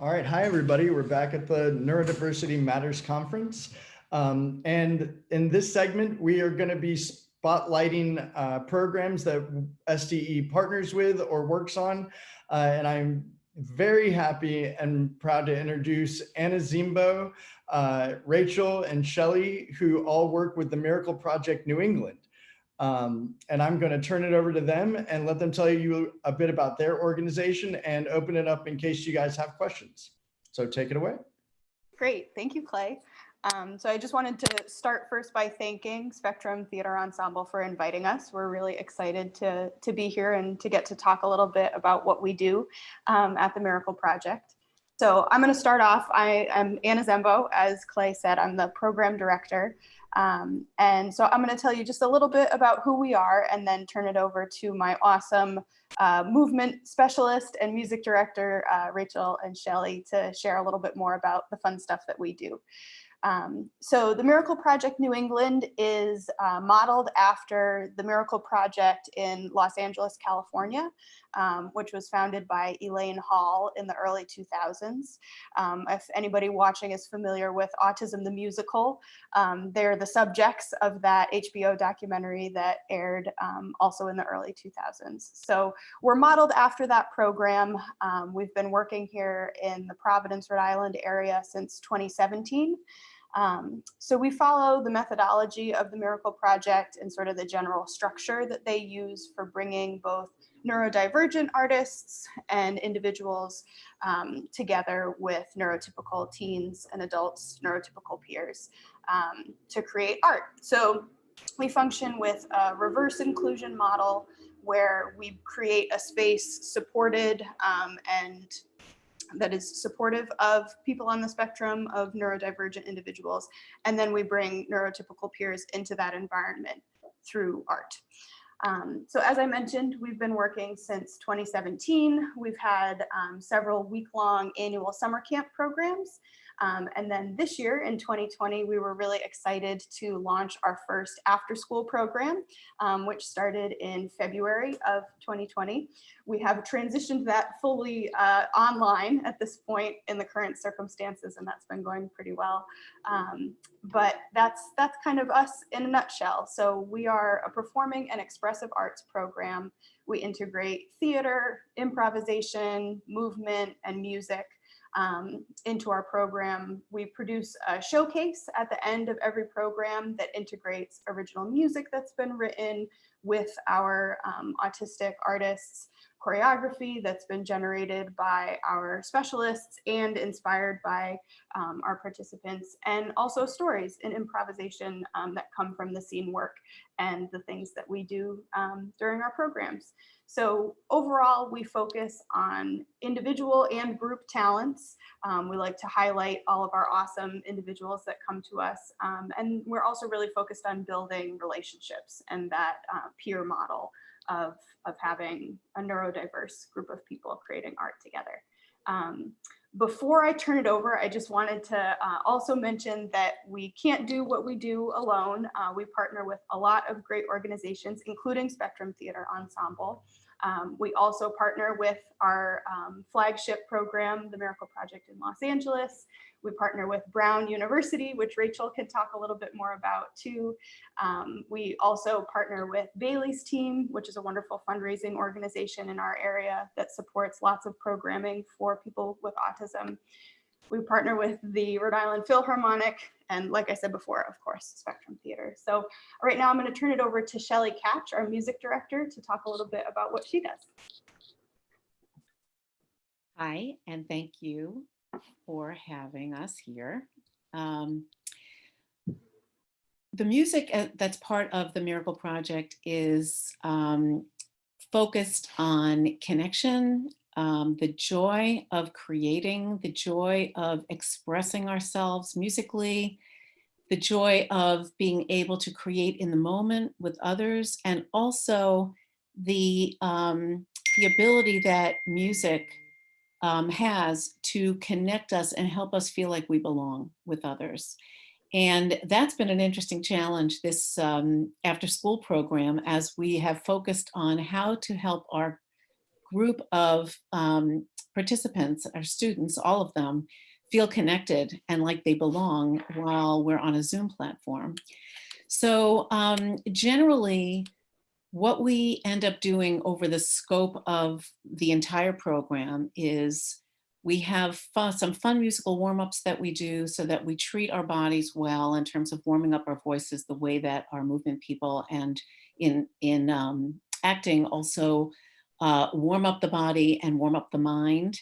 All right, hi everybody. We're back at the Neurodiversity Matters Conference. Um, and in this segment, we are going to be spotlighting uh, programs that STE partners with or works on. Uh, and I'm very happy and proud to introduce Anna Zimbo, uh, Rachel, and Shelly, who all work with the Miracle Project New England. Um, and I'm going to turn it over to them and let them tell you a bit about their organization and open it up in case you guys have questions. So take it away. Great. Thank you, Clay. Um, so I just wanted to start first by thanking Spectrum Theater Ensemble for inviting us. We're really excited to, to be here and to get to talk a little bit about what we do um, at the Miracle Project. So I'm going to start off. I am Anna Zembo, As Clay said, I'm the program director. Um, and so I'm going to tell you just a little bit about who we are and then turn it over to my awesome uh, movement specialist and music director, uh, Rachel and Shelly, to share a little bit more about the fun stuff that we do. Um, so the Miracle Project New England is uh, modeled after the Miracle Project in Los Angeles, California, um, which was founded by Elaine Hall in the early 2000s. Um, if anybody watching is familiar with Autism the Musical, um, they're the subjects of that HBO documentary that aired um, also in the early 2000s. So we're modeled after that program. Um, we've been working here in the Providence, Rhode Island area since 2017. Um, so we follow the methodology of the Miracle Project and sort of the general structure that they use for bringing both neurodivergent artists and individuals um, together with neurotypical teens and adults, neurotypical peers um, to create art. So we function with a reverse inclusion model where we create a space supported um, and that is supportive of people on the spectrum of neurodivergent individuals. And then we bring neurotypical peers into that environment through art. Um, so as I mentioned, we've been working since 2017. We've had um, several week-long annual summer camp programs um, and then this year in 2020, we were really excited to launch our first after school program, um, which started in February of 2020. We have transitioned that fully uh, online at this point in the current circumstances, and that's been going pretty well. Um, but that's, that's kind of us in a nutshell. So we are a performing and expressive arts program. We integrate theater, improvisation, movement, and music um, into our program. We produce a showcase at the end of every program that integrates original music that's been written with our um, autistic artists, choreography that's been generated by our specialists and inspired by um, our participants, and also stories and improvisation um, that come from the scene work and the things that we do um, during our programs. So overall, we focus on individual and group talents. Um, we like to highlight all of our awesome individuals that come to us. Um, and we're also really focused on building relationships and that uh, peer model of, of having a neurodiverse group of people creating art together. Um, before I turn it over, I just wanted to uh, also mention that we can't do what we do alone. Uh, we partner with a lot of great organizations, including Spectrum Theater Ensemble. Um, we also partner with our um, flagship program, the Miracle Project in Los Angeles. We partner with Brown University, which Rachel can talk a little bit more about too. Um, we also partner with Bailey's team, which is a wonderful fundraising organization in our area that supports lots of programming for people with autism. We partner with the Rhode Island Philharmonic and like I said before, of course, Spectrum Theater. So right now I'm going to turn it over to Shelly Catch, our music director, to talk a little bit about what she does. Hi, and thank you for having us here. Um, the music uh, that's part of the Miracle Project is um, focused on connection um, the joy of creating, the joy of expressing ourselves musically, the joy of being able to create in the moment with others, and also the, um, the ability that music um, has to connect us and help us feel like we belong with others. And that's been an interesting challenge this um, after school program as we have focused on how to help our group of um, participants, our students, all of them, feel connected and like they belong while we're on a Zoom platform. So um, generally, what we end up doing over the scope of the entire program is we have fun, some fun musical warm-ups that we do so that we treat our bodies well in terms of warming up our voices the way that our movement people and in, in um, acting also uh, warm up the body and warm up the mind.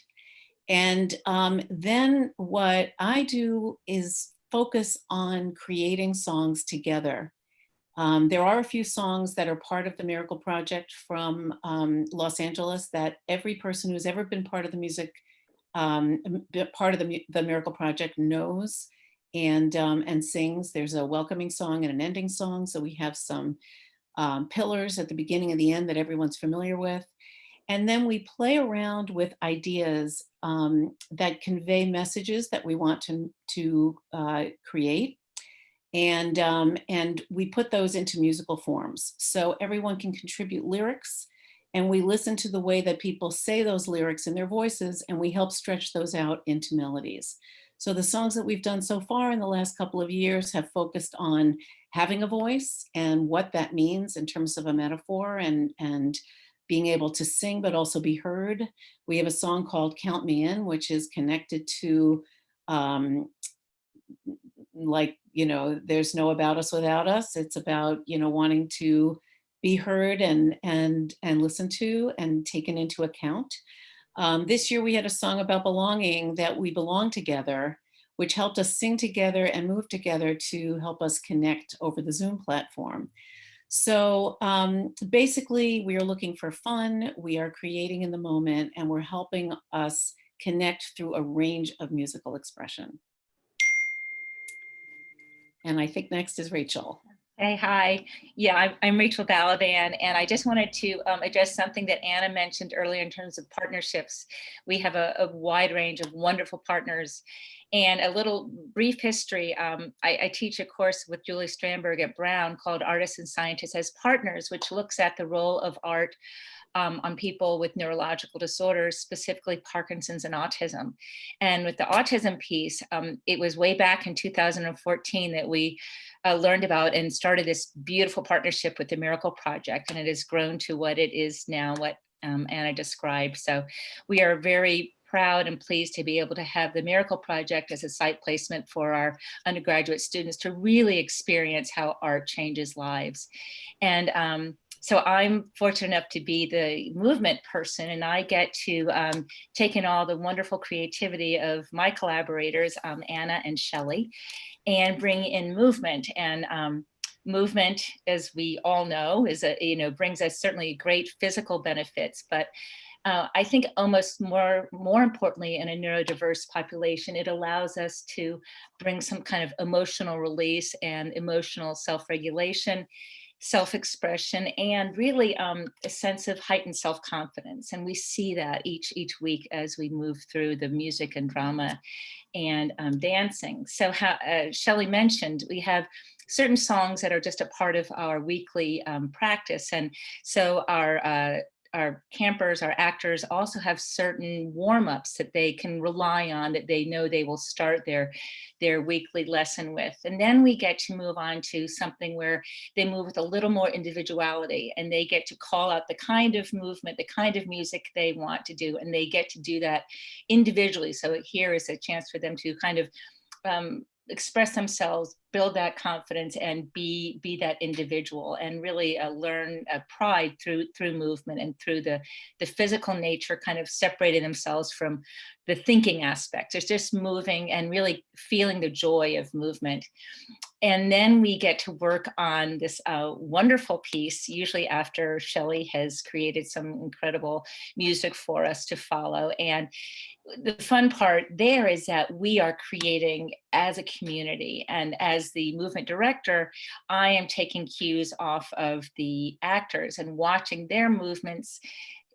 And um, then what I do is focus on creating songs together. Um, there are a few songs that are part of the Miracle Project from um, Los Angeles that every person who's ever been part of the music, um, part of the, the Miracle Project knows and, um, and sings. There's a welcoming song and an ending song. So we have some um, pillars at the beginning and the end that everyone's familiar with. And then we play around with ideas um, that convey messages that we want to, to uh, create. And, um, and we put those into musical forms. So everyone can contribute lyrics and we listen to the way that people say those lyrics in their voices and we help stretch those out into melodies. So the songs that we've done so far in the last couple of years have focused on having a voice and what that means in terms of a metaphor and, and being able to sing but also be heard. We have a song called Count Me In, which is connected to um, like, you know, there's no about us without us. It's about, you know, wanting to be heard and, and, and listened to and taken into account. Um, this year we had a song about belonging that we belong together, which helped us sing together and move together to help us connect over the Zoom platform. So um, basically we are looking for fun, we are creating in the moment, and we're helping us connect through a range of musical expression. And I think next is Rachel. Hey, hi. Yeah, I'm, I'm Rachel Balaban, and I just wanted to um, address something that Anna mentioned earlier in terms of partnerships. We have a, a wide range of wonderful partners. And a little brief history, um, I, I, teach a course with Julie Strandberg at Brown called Artists and Scientists as Partners, which looks at the role of art um, on people with neurological disorders, specifically Parkinson's and autism. And with the autism piece, um, it was way back in 2014 that we uh, learned about and started this beautiful partnership with the Miracle Project, and it has grown to what it is now, what um, Anna described. So we are very proud and pleased to be able to have the Miracle Project as a site placement for our undergraduate students to really experience how art changes lives. And um, so I'm fortunate enough to be the movement person and I get to um, take in all the wonderful creativity of my collaborators, um, Anna and Shelley, and bring in movement. And um, movement, as we all know, is a, you know, brings us certainly great physical benefits, but uh, I think almost more, more importantly in a neurodiverse population, it allows us to bring some kind of emotional release and emotional self-regulation self-expression and really um, a sense of heightened self-confidence. And we see that each each week as we move through the music and drama and um, dancing. So how, uh, mentioned, we have certain songs that are just a part of our weekly um, practice. And so our uh, our campers, our actors also have certain warm-ups that they can rely on that they know they will start their, their weekly lesson with. And then we get to move on to something where they move with a little more individuality and they get to call out the kind of movement, the kind of music they want to do, and they get to do that individually. So here is a chance for them to kind of um, express themselves, build that confidence and be be that individual and really uh, learn uh, pride through through movement and through the the physical nature kind of separating themselves from the thinking aspect. It's just moving and really feeling the joy of movement. And then we get to work on this uh, wonderful piece, usually after Shelley has created some incredible music for us to follow. And the fun part there is that we are creating as a community and as the movement director, I am taking cues off of the actors and watching their movements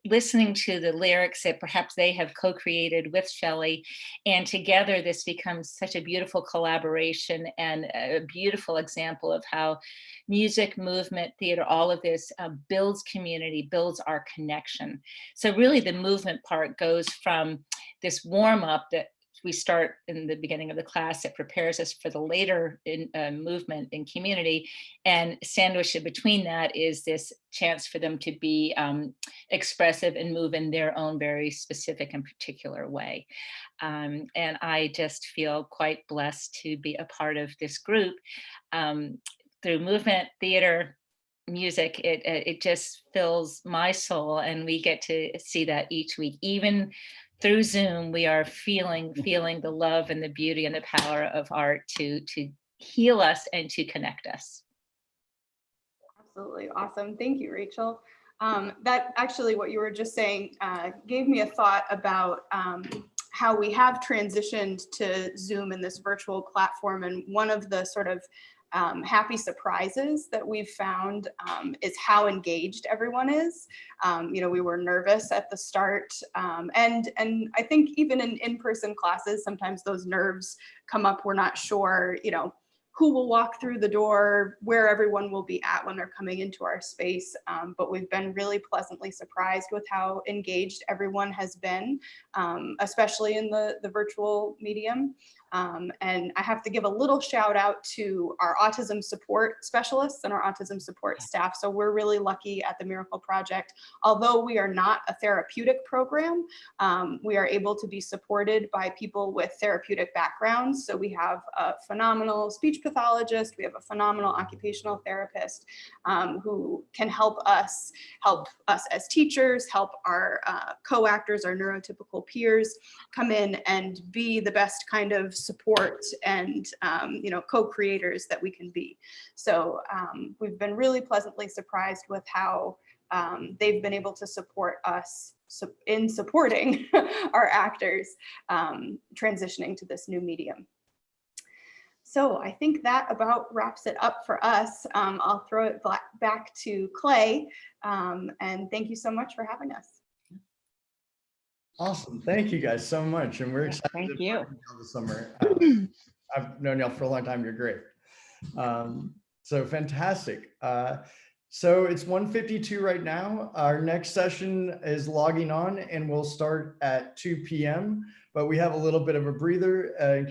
listening to the lyrics that perhaps they have co-created with Shelley. And together this becomes such a beautiful collaboration and a beautiful example of how music, movement, theater, all of this uh, builds community, builds our connection. So really the movement part goes from this warm up that we start in the beginning of the class that prepares us for the later in, uh, movement in community and sandwiched between that is this chance for them to be um, expressive and move in their own very specific and particular way. Um, and I just feel quite blessed to be a part of this group. Um, through movement, theater, music, it it just fills my soul and we get to see that each week, even through Zoom, we are feeling, feeling the love and the beauty and the power of art to, to heal us and to connect us. Absolutely awesome. Thank you, Rachel. Um, that actually what you were just saying uh, gave me a thought about um, how we have transitioned to Zoom in this virtual platform. And one of the sort of um, happy surprises that we've found um, is how engaged everyone is. Um, you know, we were nervous at the start um, and, and I think even in in-person classes, sometimes those nerves come up. We're not sure, you know, who will walk through the door, where everyone will be at when they're coming into our space. Um, but we've been really pleasantly surprised with how engaged everyone has been, um, especially in the, the virtual medium. Um, and I have to give a little shout out to our autism support specialists and our autism support staff. So we're really lucky at the Miracle Project. Although we are not a therapeutic program, um, we are able to be supported by people with therapeutic backgrounds. So we have a phenomenal speech pathologist, we have a phenomenal occupational therapist um, who can help us, help us as teachers, help our uh, co-actors, our neurotypical peers come in and be the best kind of support and um, you know co-creators that we can be. So um, we've been really pleasantly surprised with how um, they've been able to support us in supporting our actors um, transitioning to this new medium. So I think that about wraps it up for us. Um, I'll throw it back to Clay um, and thank you so much for having us. Awesome. Thank you guys so much. And we're excited. thank to you. This summer. Uh, I've known y'all for a long time. You're great. Um, so fantastic. Uh, so it's 1:52 right now. Our next session is logging on and we'll start at 2 p.m. But we have a little bit of a breather uh, in case